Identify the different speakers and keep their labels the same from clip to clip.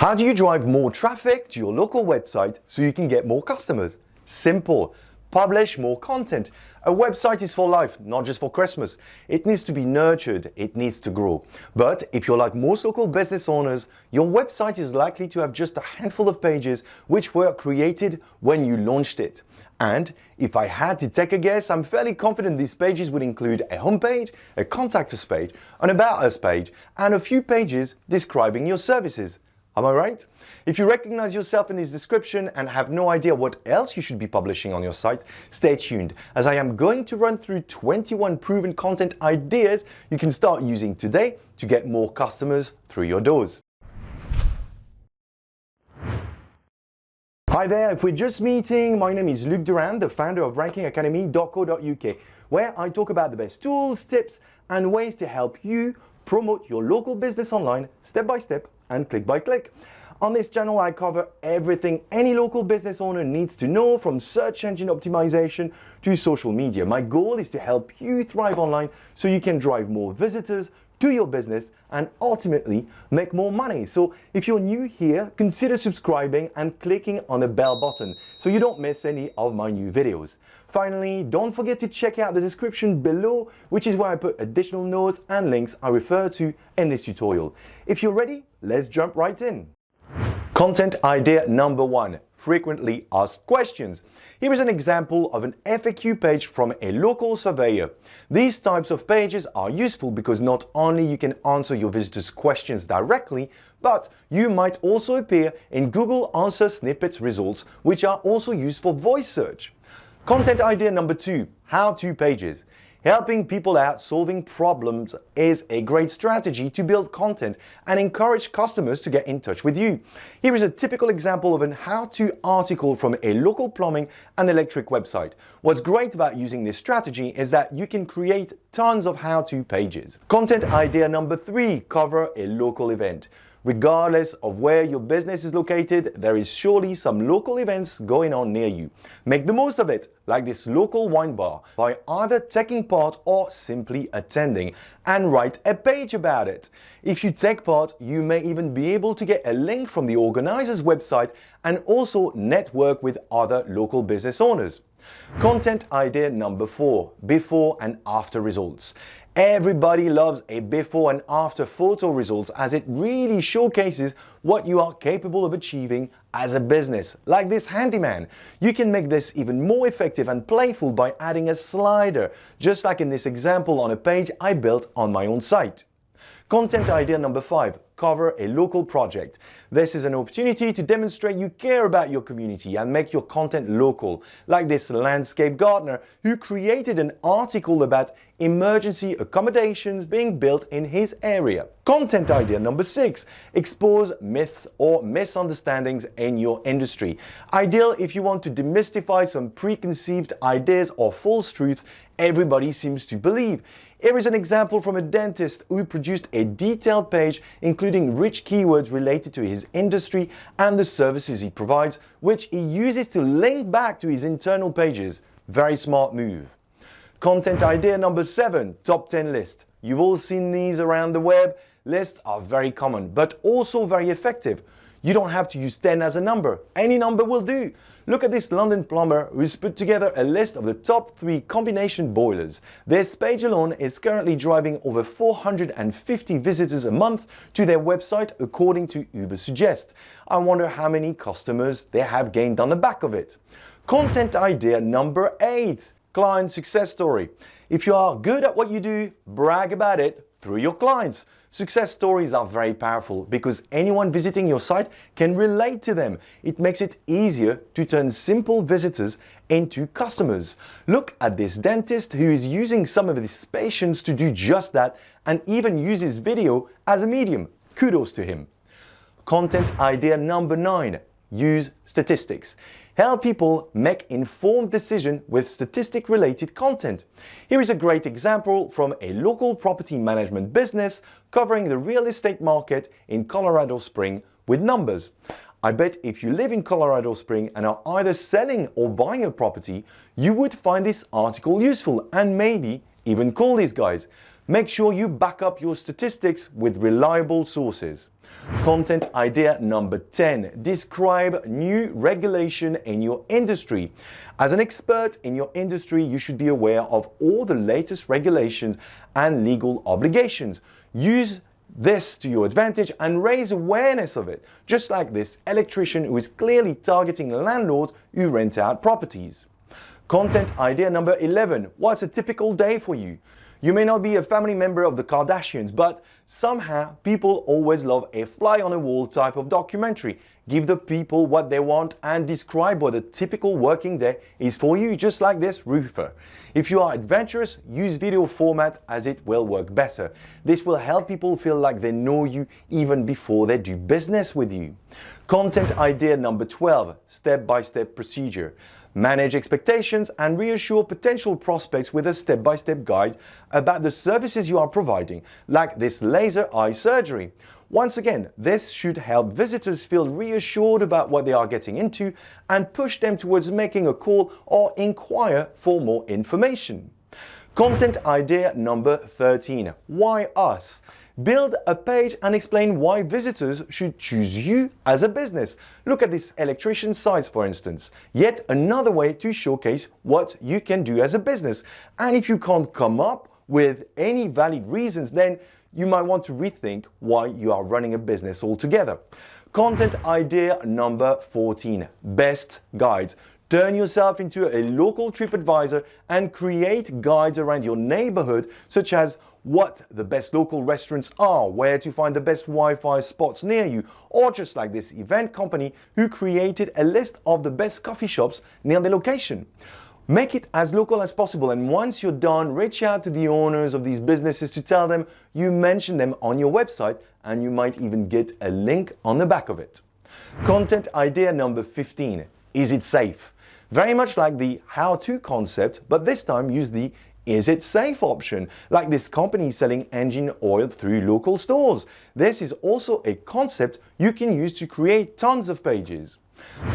Speaker 1: How do you drive more traffic to your local website so you can get more customers? Simple. Publish more content. A website is for life, not just for Christmas. It needs to be nurtured, it needs to grow. But if you're like most local business owners, your website is likely to have just a handful of pages which were created when you launched it. And if I had to take a guess, I'm fairly confident these pages would include a homepage, a contact us page, an about us page, and a few pages describing your services. Am I right? If you recognize yourself in this description and have no idea what else you should be publishing on your site, stay tuned as I am going to run through 21 proven content ideas you can start using today to get more customers through your doors. Hi there, if we're just meeting, my name is Luc Durand, the founder of rankingacademy.co.uk, where I talk about the best tools, tips, and ways to help you promote your local business online step by step and click by click. On this channel, I cover everything any local business owner needs to know from search engine optimization to social media. My goal is to help you thrive online so you can drive more visitors to your business and ultimately make more money. So if you're new here, consider subscribing and clicking on the bell button so you don't miss any of my new videos. Finally, don't forget to check out the description below, which is where I put additional notes and links I refer to in this tutorial. If you're ready, let's jump right in. Content idea number one, frequently asked questions. Here is an example of an FAQ page from a local surveyor. These types of pages are useful because not only you can answer your visitors' questions directly, but you might also appear in Google Answer Snippets results, which are also used for voice search. Content idea number two, how-to pages. Helping people out solving problems is a great strategy to build content and encourage customers to get in touch with you. Here is a typical example of an how-to article from a local plumbing and electric website. What's great about using this strategy is that you can create tons of how-to pages. Content idea number three, cover a local event. Regardless of where your business is located, there is surely some local events going on near you. Make the most of it, like this local wine bar, by either taking part or simply attending, and write a page about it. If you take part, you may even be able to get a link from the organizer's website and also network with other local business owners. Content idea number four, before and after results. Everybody loves a before and after photo results as it really showcases what you are capable of achieving as a business. Like this handyman, you can make this even more effective and playful by adding a slider, just like in this example on a page I built on my own site. Content mm-hmm. idea number five, cover a local project. This is an opportunity to demonstrate you care about your community and make your content local, like this landscape gardener who created an article about emergency accommodations being built in his area. Content idea number six, expose myths or misunderstandings in your industry. Ideal if you want to demystify some preconceived ideas or false truth everybody seems to believe. Here is an example from a dentist who produced a detailed page including rich keywords related to his industry and the services he provides, which he uses to link back to his internal pages. Very smart move. Content idea number seven, top 10 list. You've all seen these around the web. Lists are very common, but also very effective. You don't have to use 10 as a number. Any number will do. Look at this London plumber who's put together a list of the top three combination boilers. This page alone is currently driving over 450 visitors a month to their website according to Ubersuggest. I wonder how many customers they have gained on the back of it. Content idea number eight, client success story. If you are good at what you do, brag about it through your clients. Success stories are very powerful because anyone visiting your site can relate to them. It makes it easier to turn simple visitors into customers. Look at this dentist who is using some of his patients to do just that and even uses video as a medium. Kudos to him. Content idea number nine, use statistics. Help people make informed decisions with statistic related content. Here is a great example from a local property management business covering the real estate market in Colorado Spring with numbers. I bet if you live in Colorado Spring and are either selling or buying a property, you would find this article useful and maybe even call these guys. Make sure you back up your statistics with reliable sources. Content idea number 10. Describe new regulation in your industry. As an expert in your industry, you should be aware of all the latest regulations and legal obligations. Use this to your advantage and raise awareness of it, just like this electrician who is clearly targeting landlords who rent out properties. Content idea number 11. What's a typical day for you? You may not be a family member of the Kardashians, but somehow people always love a fly on a wall type of documentary. Give the people what they want and describe what a typical working day is for you, just like this roofer. If you are adventurous, use video format as it will work better. This will help people feel like they know you even before they do business with you. Content idea number 12, step-by-step -step procedure. Manage expectations and reassure potential prospects with a step-by-step -step guide about the services you are providing, like this laser eye surgery. Once again, this should help visitors feel reassured about what they are getting into and push them towards making a call or inquire for more information. Content idea number 13. Why us? Build a page and explain why visitors should choose you as a business. Look at this electrician sites for instance. Yet another way to showcase what you can do as a business. And if you can't come up with any valid reasons, then you might want to rethink why you are running a business altogether. Content idea number 14. Best guides. Turn yourself into a local trip advisor and create guides around your neighborhood such as what the best local restaurants are, where to find the best Wi-Fi spots near you, or just like this event company who created a list of the best coffee shops near the location. Make it as local as possible and once you're done, reach out to the owners of these businesses to tell them you mentioned them on your website and you might even get a link on the back of it. Content idea number 15. Is it safe? Very much like the how-to concept, but this time use the is it safe option, like this company selling engine oil through local stores. This is also a concept you can use to create tons of pages.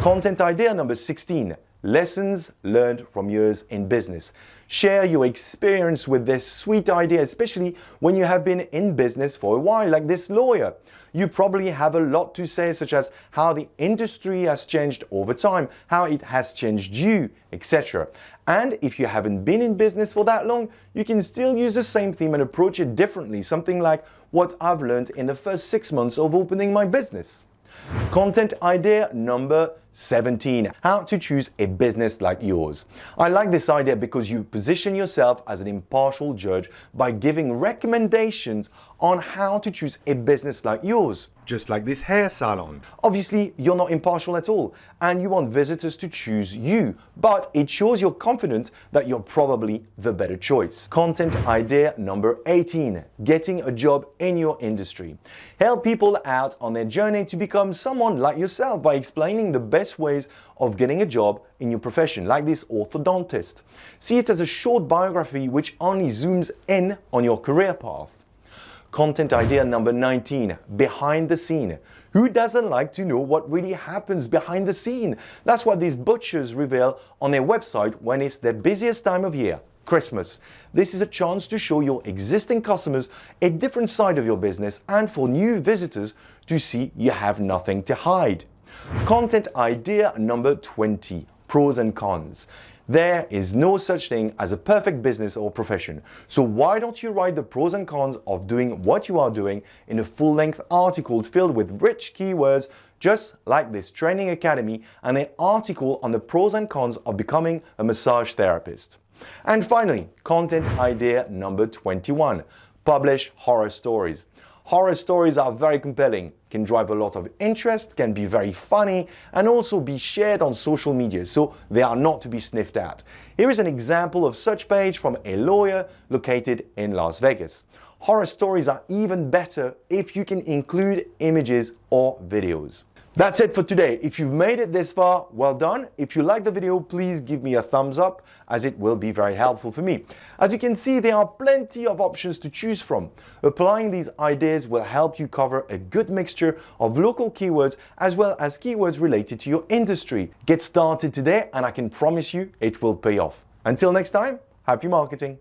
Speaker 1: Content idea number 16, lessons learned from years in business. Share your experience with this sweet idea, especially when you have been in business for a while, like this lawyer. You probably have a lot to say, such as how the industry has changed over time, how it has changed you, etc. And if you haven't been in business for that long, you can still use the same theme and approach it differently, something like what I've learned in the first six months of opening my business. Content idea number 17. How to choose a business like yours. I like this idea because you position yourself as an impartial judge by giving recommendations on how to choose a business like yours just like this hair salon. Obviously, you're not impartial at all, and you want visitors to choose you, but it shows you're confident that you're probably the better choice. Content idea number 18, getting a job in your industry. Help people out on their journey to become someone like yourself by explaining the best ways of getting a job in your profession, like this orthodontist. See it as a short biography which only zooms in on your career path. Content idea number 19, behind the scene. Who doesn't like to know what really happens behind the scene? That's what these butchers reveal on their website when it's their busiest time of year. Christmas. This is a chance to show your existing customers a different side of your business and for new visitors to see you have nothing to hide. Content idea number 20, pros and cons. There is no such thing as a perfect business or profession. So why don't you write the pros and cons of doing what you are doing in a full-length article filled with rich keywords just like this training academy and an article on the pros and cons of becoming a massage therapist. And finally, content idea number 21. Publish horror stories. Horror stories are very compelling, can drive a lot of interest, can be very funny, and also be shared on social media, so they are not to be sniffed at. Here is an example of such page from a lawyer located in Las Vegas. Horror stories are even better if you can include images or videos. That's it for today. If you've made it this far, well done. If you like the video, please give me a thumbs up as it will be very helpful for me. As you can see, there are plenty of options to choose from. Applying these ideas will help you cover a good mixture of local keywords as well as keywords related to your industry. Get started today and I can promise you it will pay off. Until next time, happy marketing.